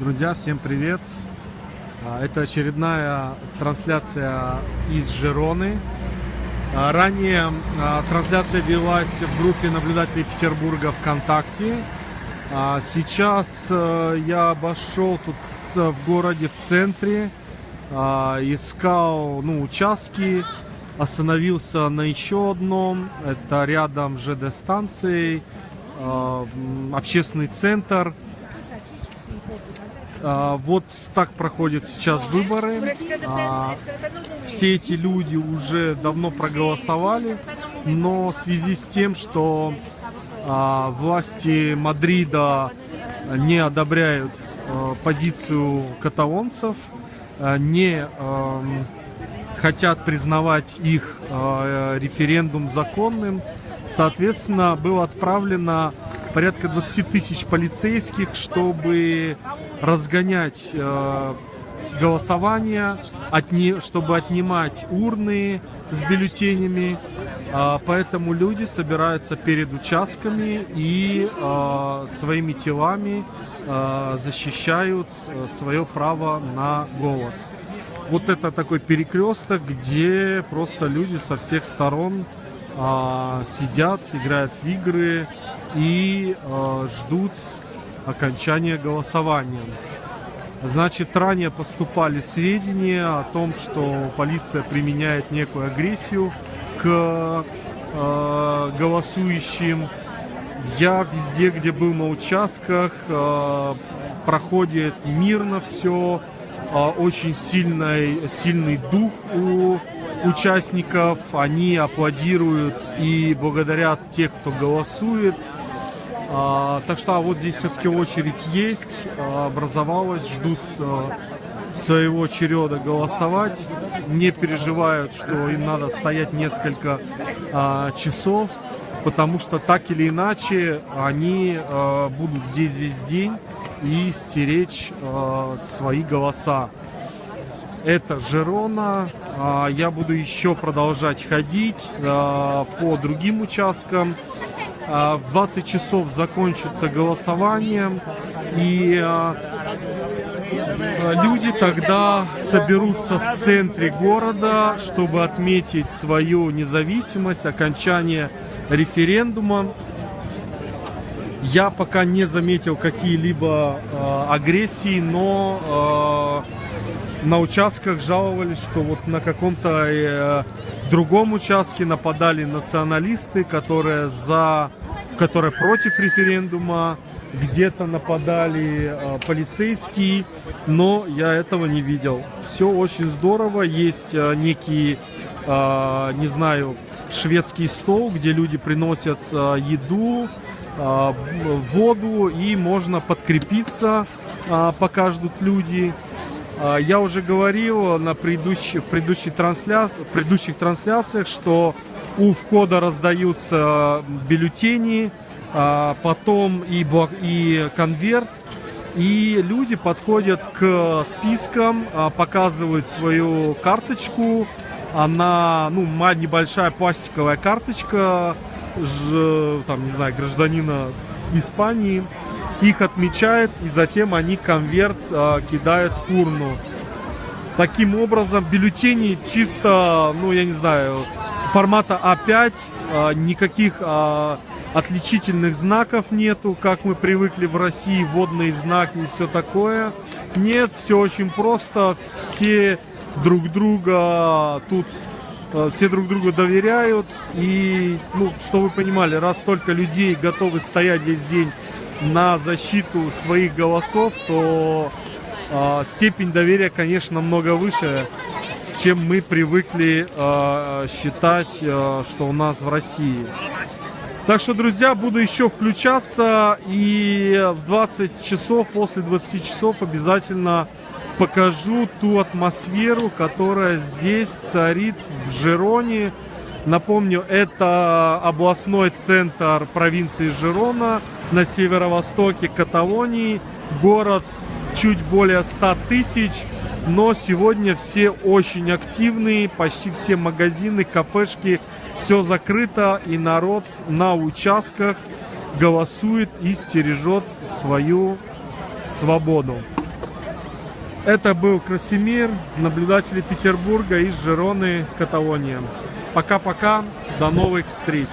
Друзья, всем привет! А, Это очередная трансляция из Жероны. А, Ранее а, трансляция велась в группе наблюдателей Петербурга ВКонтакте. Сейчас э, я обошел тут в городе, в центре, искал ну, участки, остановился на еще одном. Это рядом с ЖД станцией, м, общественный центр. А, Вот так проходят сейчас выборы. А, Все эти люди уже давно проголосовали, но в связи с тем, что а, власти Мадрида не одобряют позицию каталонцев, не хотят признавать их референдум законным, соответственно, было отправлено порядка 20 тысяч полицейских, чтобы разгонять э, голосование, отни- чтобы отнимать урны с бюллетенями. А, Поэтому люди собираются перед участками и а, своими телами а, защищают э, свое право на голос. Вот это такой перекресток, где просто люди со всех сторон а, сидят, играют в игры и а, ждут окончания голосования. Значит, ранее поступали сведения о том, что полиция применяет некую агрессию к э, голосующим. Я везде, где был на участках, проходит мирно все, очень сильный, сильный дух у участников, они аплодируют и благодарят тех, кто голосует. А, так что а вот здесь все-таки очередь есть, а, образовалась, ждут а, своего череда голосовать, не переживают, что им надо стоять несколько а, часов, потому что так или иначе они а, будут здесь весь день и стеречь а, свои голоса. Это Жерона. А, Я буду еще продолжать ходить а, по другим участкам. А, В 20 часов закончится голосование. И а, люди тогда соберутся в центре города, чтобы отметить свою независимость, окончание референдума. Я пока не заметил какие-либо э, агрессии, но э, на участках жаловались, что вот на каком-то э, другом участке нападали националисты, которые за, которые против референдума, где-то нападали э, полицейские, но я этого не видел. Все очень здорово, есть э, некий, э, не знаю, шведский стол, где люди приносят э, еду, воду и можно подкрепиться, э, пока ждут люди. А, Я уже говорил на предыдущих, предыдущих, трансля... предыдущих трансляциях, что у входа раздаются бюллетени, а, потом и, блок- и конверт, и люди подходят к спискам, а, показывают свою карточку, она, ну, небольшая пластиковая карточка, там, не знаю, гражданина Испании, их отмечают, и затем они конверт а, кидают в урну. Таким образом, бюллетени чисто, ну, я не знаю, формата А5, а, никаких а, отличительных знаков нету, как мы привыкли в России, водные знаки и все такое. Нет, все очень просто, все друг друга тут э, все друг другу доверяют. И ну что вы понимали раз столько людей готовы стоять весь день на защиту своих голосов то э, степень доверия конечно намного выше чем мы привыкли э, считать э, что у нас в России. Так что, друзья, буду еще включаться и в 20 часов, после 20 часов обязательно покажу ту атмосферу, которая здесь царит в Жироне. Напомню, это областной центр провинции Жирона на северо-востоке Каталонии. Город чуть более 100 тысяч, но сегодня все очень активные, почти все магазины, кафешки, все закрыто и народ на участках голосует и стережет свою свободу. Это был Красимир, наблюдатели Петербурга из Жироны, Каталония. Пока-пока, до новых встреч!